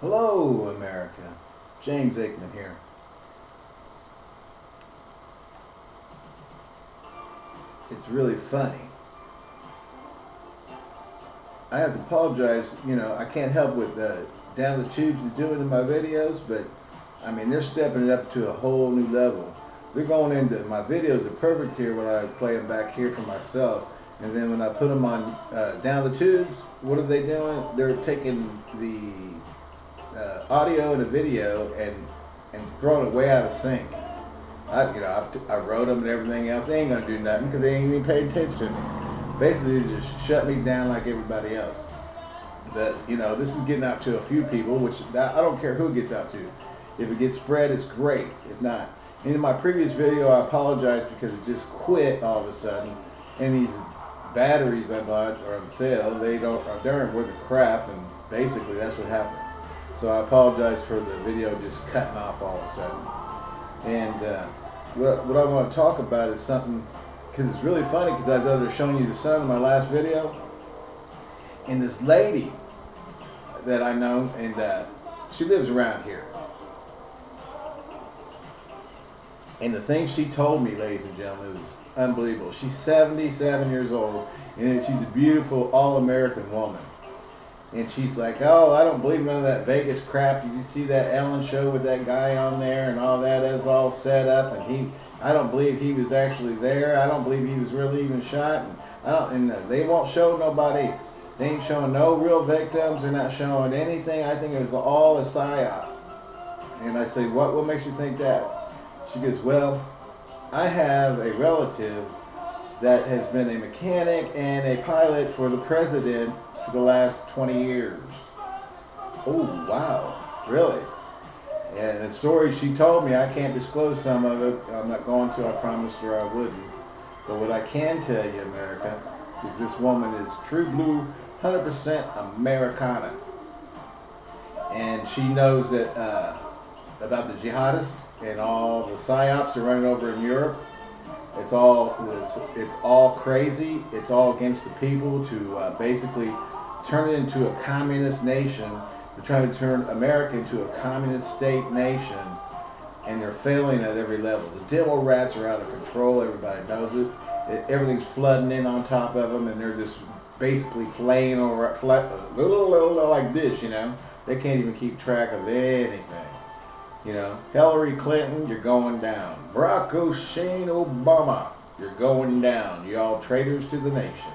Hello, America. James Aikman here. It's really funny. I have to apologize, you know, I can't help with uh, Down the Tubes is doing in my videos, but I mean, they're stepping it up to a whole new level. They're going into, my videos are perfect here when I play them back here for myself, and then when I put them on uh, Down the Tubes, what are they doing? They're taking the uh, audio and a video and and throwing it way out of sync. I, you know, I, I wrote them and everything else. They ain't gonna do nothing because they ain't even paid attention Basically, they just shut me down like everybody else. But you know, this is getting out to a few people, which I don't care who it gets out to. If it gets spread, it's great. If not, in my previous video, I apologize because it just quit all of a sudden, and these batteries I bought are on sale. They don't, they aren't worth the crap, and basically that's what happened. So I apologize for the video just cutting off all of a sudden. And uh, what, what I want to talk about is something, because it's really funny, because I was showing you the sun in my last video. And this lady that I know, and uh, she lives around here. And the thing she told me, ladies and gentlemen, was unbelievable. She's 77 years old, and she's a beautiful, all-American woman. And she's like, oh, I don't believe none of that Vegas crap. You see that Ellen show with that guy on there and all that is all set up? And he, I don't believe he was actually there. I don't believe he was really even shot. And, I don't, and uh, they won't show nobody. They ain't showing no real victims. They're not showing anything. I think it was all a psyop. And I say, what, what makes you think that? She goes, well, I have a relative that has been a mechanic and a pilot for the president for the last 20 years. Oh, wow. Really? And the story she told me, I can't disclose some of it. I'm not going to. I promised her I wouldn't. But what I can tell you, America, is this woman is true blue, 100% Americana. And she knows that uh, about the jihadists and all the psyops are running over in Europe it's all it's, it's all crazy. It's all against the people to uh, basically turn it into a communist nation. They're trying to turn America into a communist state nation, and they're failing at every level. The demo rats are out of control. Everybody knows it. it everything's flooding in on top of them, and they're just basically flaying over like this. You know, they can't even keep track of anything. You know, Hillary Clinton, you're going down. Barack Hussein Obama, you're going down. You all traitors to the nation.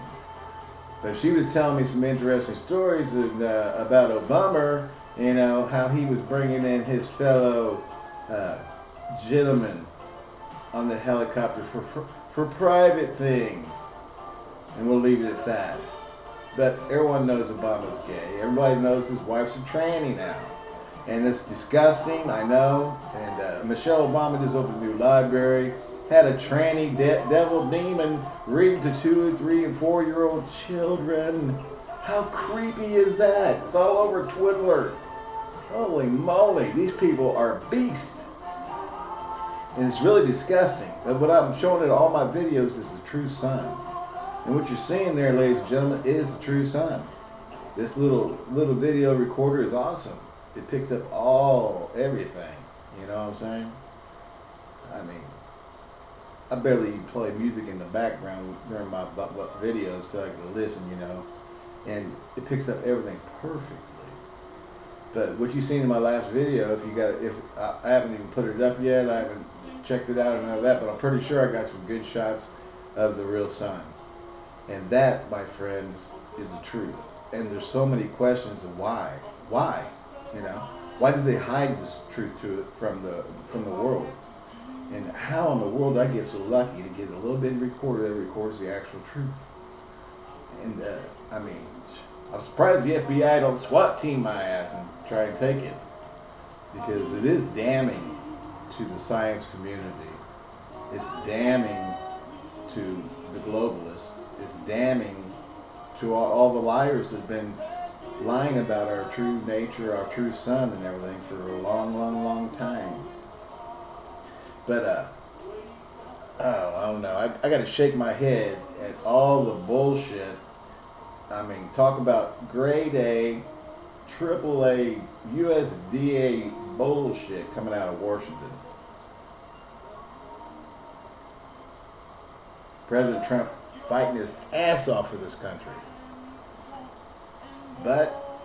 But she was telling me some interesting stories of, uh, about Obama, you know, how he was bringing in his fellow uh, gentlemen on the helicopter for, for, for private things. And we'll leave it at that. But everyone knows Obama's gay. Everybody knows his wife's a tranny now and it's disgusting, I know. And uh, Michelle Obama just opened a new library, had a tranny de devil demon read to two, three, and four-year-old children. How creepy is that? It's all over Twitter. Holy moly, these people are beasts. And it's really disgusting. But what I'm showing in all my videos is the true sun. And what you're seeing there, ladies and gentlemen, is the true sun. This little little video recorder is awesome it picks up all everything. You know what I'm saying? I mean, I barely play music in the background during my videos so I can listen, you know, and it picks up everything perfectly. But what you seen in my last video, if you got, if I, I haven't even put it up yet, I haven't checked it out and all that, but I'm pretty sure I got some good shots of the real sun. And that, my friends, is the truth. And there's so many questions of why. Why? You know, why did they hide this truth to it from the from the world? And how in the world I get so lucky to get a little bit recorder that records the actual truth? And uh, I mean, I'm surprised the FBI don't SWAT team my ass and try and take it because it is damning to the science community. It's damning to the globalists. It's damning to all, all the liars that have been lying about our true nature, our true sun and everything for a long, long, long time. But, uh, oh, I don't know. I, I got to shake my head at all the bullshit. I mean, talk about grade A AAA USDA bullshit coming out of Washington. President Trump fighting his ass off for this country. But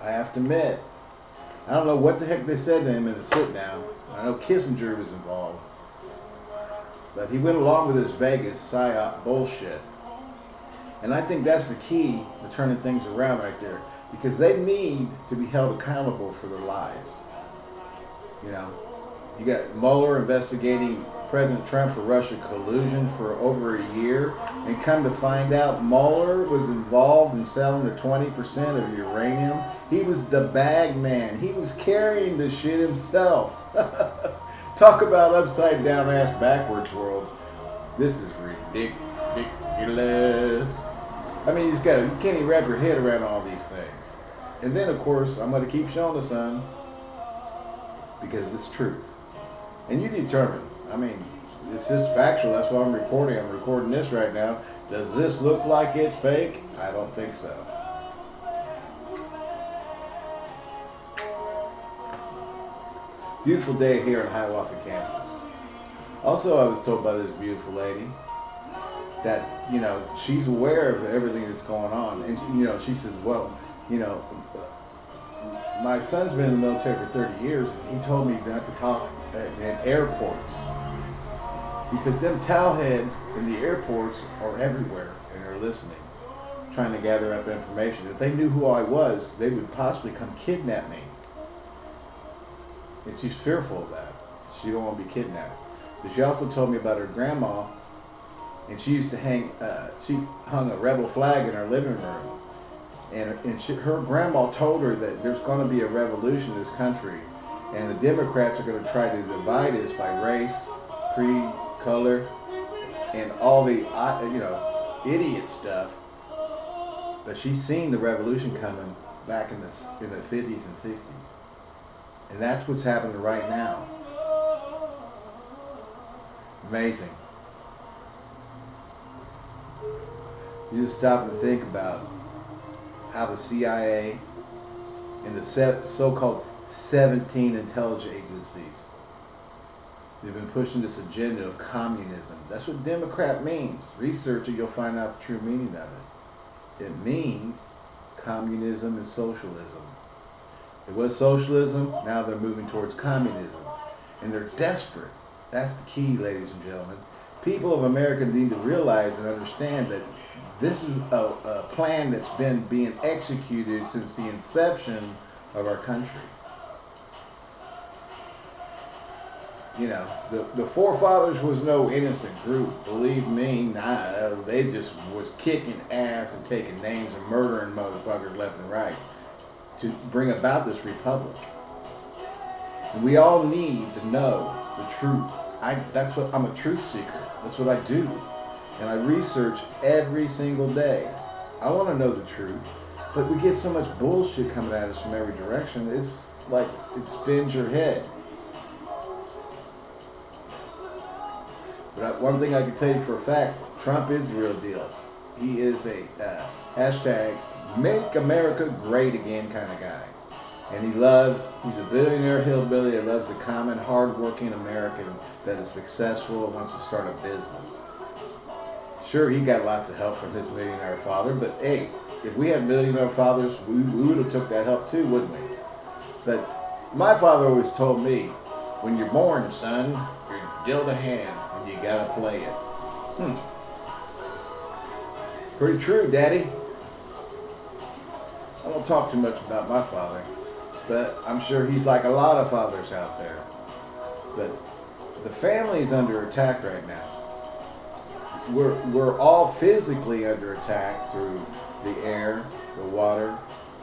I have to admit, I don't know what the heck they said to him in the sit down. I know Kissinger was involved. But he went along with this Vegas psyop bullshit. And I think that's the key to turning things around right there. Because they need to be held accountable for their lies. You know, you got Mueller investigating President Trump for Russia collusion for over a year, and come to find out Mueller was involved in selling the 20% of uranium. He was the bag man. He was carrying the shit himself. Talk about upside down ass backwards world. This is ridiculous. I mean, you just gotta, you can't even wrap your head around all these things. And then, of course, I'm going to keep showing the sun because it's truth. And you determine I mean, it's just factual. That's why I'm recording. I'm recording this right now. Does this look like it's fake? I don't think so. Beautiful day here in Hiawatha, Kansas. Also, I was told by this beautiful lady that, you know, she's aware of everything that's going on. And, you know, she says, well, you know, my son's been in the military for 30 years, and he told me not to talk in airports because them towelheads in the airports are everywhere and are listening, trying to gather up information. If they knew who I was, they would possibly come kidnap me. And she's fearful of that. She don't want to be kidnapped. But she also told me about her grandma, and she used to hang. Uh, she hung a rebel flag in her living room, and and she, her grandma told her that there's going to be a revolution in this country, and the Democrats are going to try to divide us by race, creed, color, and all the uh, you know idiot stuff. But she's seen the revolution coming back in the in the 50s and 60s, and that's what's happening right now. Amazing. You just stop and think about how the CIA and the so-called 17 intelligence agencies They've been pushing this agenda of communism. That's what Democrat means. Research it, you'll find out the true meaning of it. It means communism and socialism. It was socialism, now they're moving towards communism. And they're desperate. That's the key, ladies and gentlemen. People of America need to realize and understand that this is a, a plan that's been being executed since the inception of our country. You know, the the forefathers was no innocent group. Believe me, nah, they just was kicking ass and taking names and murdering motherfuckers left and right to bring about this republic. And we all need to know the truth. I that's what I'm a truth seeker. That's what I do, and I research every single day. I want to know the truth, but we get so much bullshit coming at us from every direction. It's like it spins your head. But one thing I can tell you for a fact, Trump is the real deal. He is a uh, hashtag make America great again kind of guy. And he loves, he's a billionaire hillbilly that loves the common, hardworking American that is successful and wants to start a business. Sure, he got lots of help from his millionaire father, but hey, if we had millionaire fathers, we, we would have took that help too, wouldn't we? But my father always told me, when you're born, son, you're dealt a hand you gotta play it. Hmm. Pretty true, Daddy. I don't talk too much about my father, but I'm sure he's like a lot of fathers out there. But the family is under attack right now. We're, we're all physically under attack through the air, the water,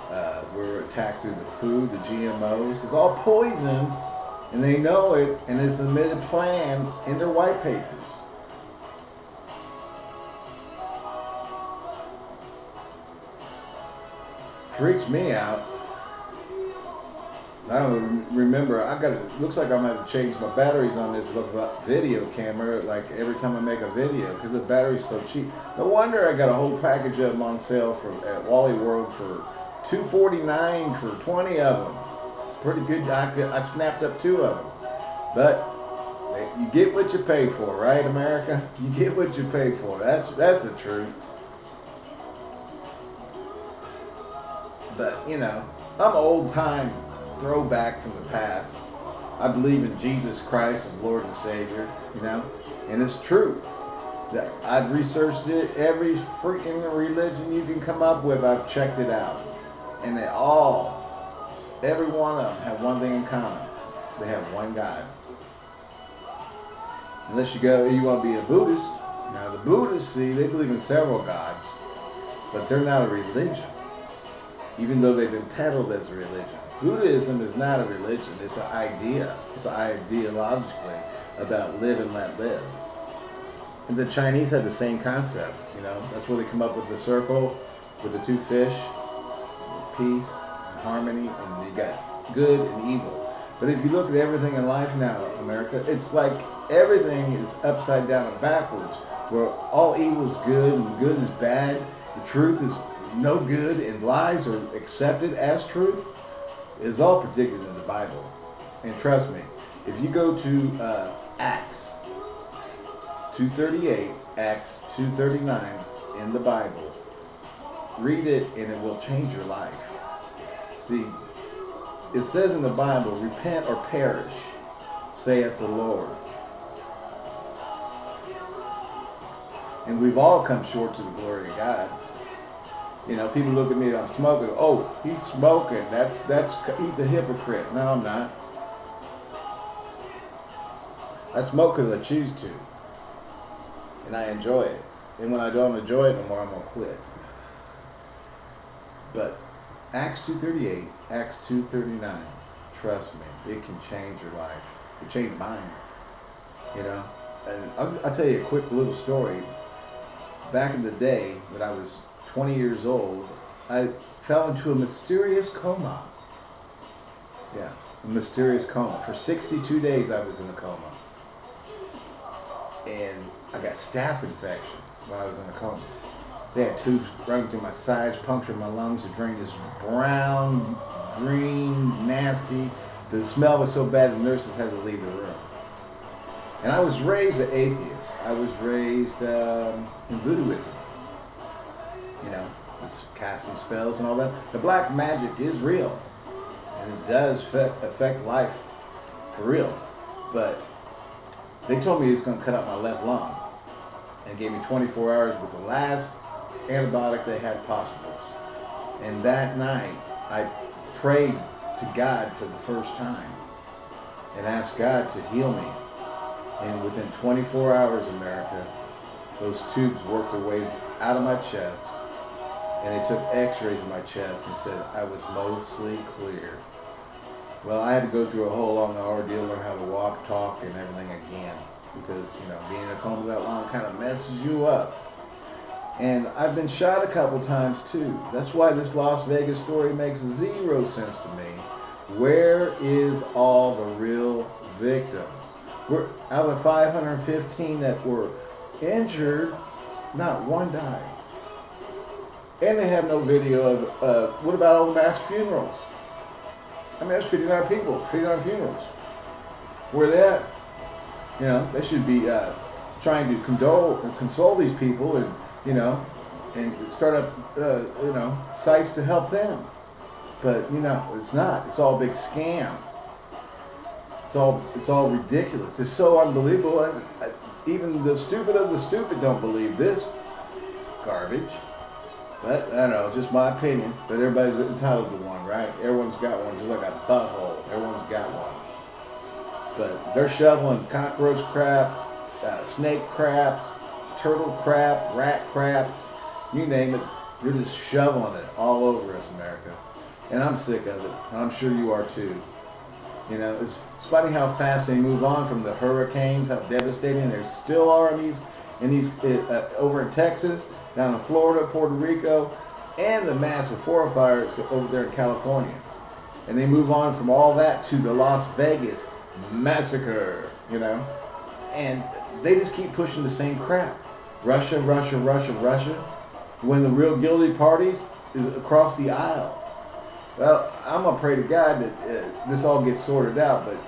uh, we're attacked through the food, the GMOs. It's all poison and they know it, and it's admitted plan in their white papers. Freaks me out. I don't remember. I got. It looks like I'm gonna change my batteries on this video camera. Like every time I make a video, because the battery's so cheap. No wonder I got a whole package of them on sale from at Wally World for 249 for 20 of them. Pretty good. I, I snapped up two of them. But you get what you pay for, right, America? You get what you pay for. That's that's the truth. But you know, I'm old time throwback from the past. I believe in Jesus Christ as Lord and Savior, you know, and it's true. That I've researched it. Every freaking religion you can come up with, I've checked it out, and they all, every one of them, have one thing in common. They have one God. Unless you go, you want to be a Buddhist. Now the Buddhists, see, they believe in several gods, but they're not a religion, even though they've been peddled as a religion. Buddhism is not a religion; it's an idea. It's ideologically about live and let live. And the Chinese had the same concept. You know, that's where they come up with the circle with the two fish, peace, harmony, and you got good and evil. But if you look at everything in life now, America, it's like everything is upside down and backwards, where all evil is good and good is bad, the truth is no good, and lies are accepted as truth, is all predicted in the Bible. And trust me, if you go to uh, Acts 238, Acts 239 in the Bible, read it and it will change your life. See, it says in the Bible, repent or perish, saith the Lord. And we've all come short to the glory of God. You know, people look at me, I'm smoking. Oh, he's smoking. That's that's he's a hypocrite. No, I'm not. I smoke because I choose to, and I enjoy it. And when I don't enjoy it no more, I'm gonna quit. But Acts 2:38, Acts 2:39. Trust me, it can change your life. It changed mine. You know, and I'll, I'll tell you a quick little story back in the day when I was 20 years old, I fell into a mysterious coma. Yeah, a mysterious coma. For 62 days I was in a coma. And I got staph infection while I was in a coma. They had tubes running through my sides, punctured my lungs, and drain this brown, green, nasty. The smell was so bad the nurses had to leave the room. And I was raised an atheist. I was raised um, in voodooism. You know, casting spells and all that. The black magic is real. And it does affect life for real. But they told me it's going to cut out my left lung. And gave me 24 hours with the last antibiotic they had possible. And that night, I prayed to God for the first time and asked God to heal me and within 24 hours, America, those tubes worked their way out of my chest, and they took x-rays of my chest and said I was mostly clear. Well, I had to go through a whole long ordeal, learn how to walk, talk, and everything again, because, you know, being in a coma that long kind of messes you up. And I've been shot a couple times too. That's why this Las Vegas story makes zero sense to me. Where is all the real victims? We're, out of the 515 that were injured, not one died. And they have no video of, uh, what about all the mass funerals? I mean, that's 59 people, 59 funerals. Where they at? You know, they should be uh, trying to condole and console these people and, you know, and start up, uh, you know, sites to help them. But, you know, it's not. It's all a big scam. It's all it's all ridiculous. It's so unbelievable. And even the stupid of the stupid don't believe this garbage. But I don't know, just my opinion. But everybody's entitled to one, right? Everyone's got one, just like a butthole. Everyone's got one. But they're shoveling cockroach crap, uh, snake crap, turtle crap, rat crap, you name it. They're just shoveling it all over us, America. And I'm sick of it. I'm sure you are too. You know, it's, it's funny how fast they move on from the hurricanes, how devastating. There's still armies in these uh, over in Texas, down in Florida, Puerto Rico, and the massive forest fires over there in California. And they move on from all that to the Las Vegas massacre, you know. And they just keep pushing the same crap. Russia, Russia, Russia, Russia. When the real guilty parties is across the aisle. Well, I'm gonna pray to God that uh, this all gets sorted out, but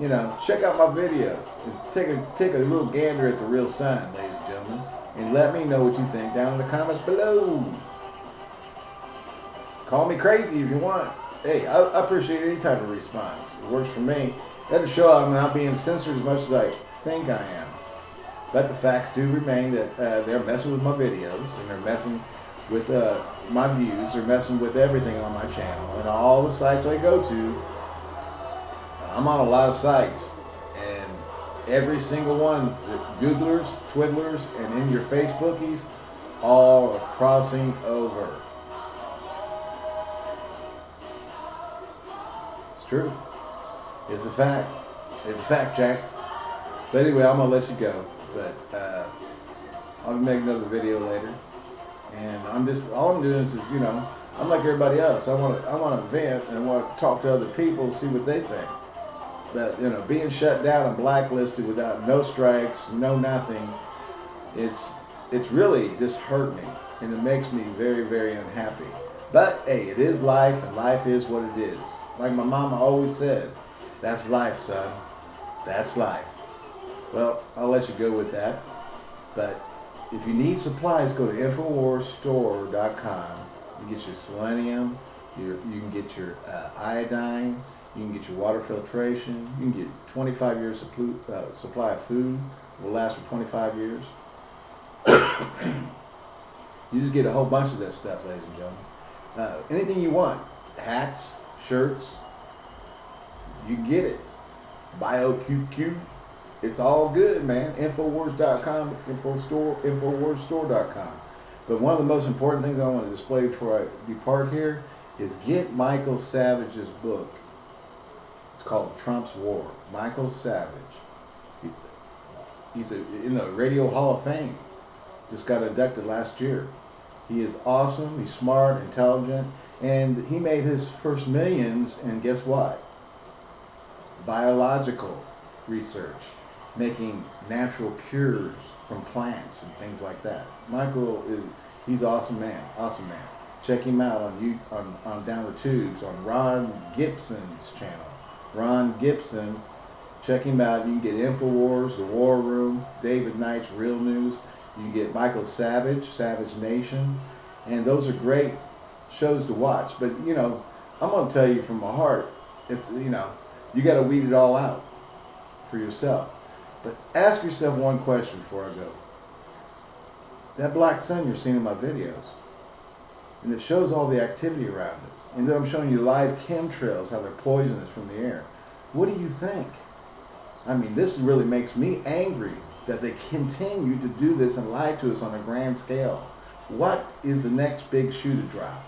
you know, check out my videos and take a take a little gander at the real sign, ladies and gentlemen, and let me know what you think down in the comments below. Call me crazy if you want. Hey, I, I appreciate any type of response. It works for me. That'll show I'm not being censored as much as I think I am. But the facts do remain that uh, they're messing with my videos and they're messing with uh, my views. They're messing with everything on my channel and all the sites I go to. I'm on a lot of sites, and every single one, the Googlers, Twiddlers, and in your Facebookies, all are crossing over. It's true. It's a fact. It's a fact, Jack. But anyway, I'm gonna let you go. But uh, I'll make another video later. And I'm just all I'm doing is, you know, I'm like everybody else. I want to I want to vent and want to talk to other people, see what they think. But you know, being shut down and blacklisted without no strikes, no nothing, it's it's really just disheartening and it makes me very very unhappy. But hey, it is life and life is what it is. Like my mama always says, that's life, son. That's life. Well, I'll let you go with that. But if you need supplies, go to InfoWarsStore.com. You get your selenium, your, you can get your uh, iodine, you can get your water filtration, you can get 25 years of uh, supply of food. It will last for 25 years. you just get a whole bunch of that stuff, ladies and gentlemen. Uh, anything you want, hats, shirts, you get it. BioQQ. It's all good, man. Infowars.com, Infostore, Infowarsstore.com. But one of the most important things I want to display before I depart here is get Michael Savage's book. It's called Trump's War. Michael Savage. He's a you know Radio Hall of Fame. Just got inducted last year. He is awesome. He's smart, intelligent, and he made his first millions. And guess what? Biological research making natural cures from plants and things like that. Michael is he's awesome man, awesome man. Check him out on you on, on down the tubes on Ron Gibson's channel. Ron Gibson, check him out. You can get Infowars, The War Room, David Knight's Real News. You can get Michael Savage, Savage Nation, and those are great shows to watch. But you know, I'm gonna tell you from my heart, it's you know, you got to weed it all out for yourself. But ask yourself one question before I go. That black sun you're seeing in my videos, and it shows all the activity around it. And then I'm showing you live chemtrails, how they're poisonous from the air. What do you think? I mean, this really makes me angry that they continue to do this and lie to us on a grand scale. What is the next big shoe to drop?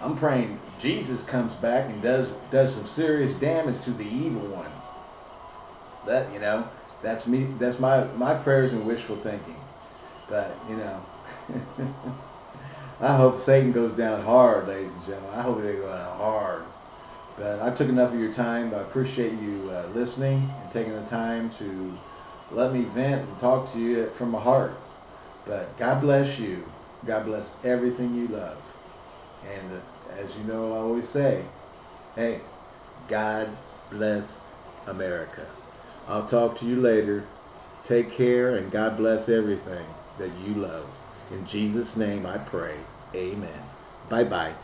I'm praying Jesus comes back and does does some serious damage to the evil ones. That you know, that's me. That's my my prayers and wishful thinking. But you know, I hope Satan goes down hard, ladies and gentlemen. I hope they go down hard. But I took enough of your time. I appreciate you uh, listening and taking the time to let me vent and talk to you from my heart. But God bless you. God bless everything you love. And uh, as you know, I always say, hey, God bless America. I'll talk to you later. Take care and God bless everything that you love. In Jesus' name I pray. Amen. Bye bye.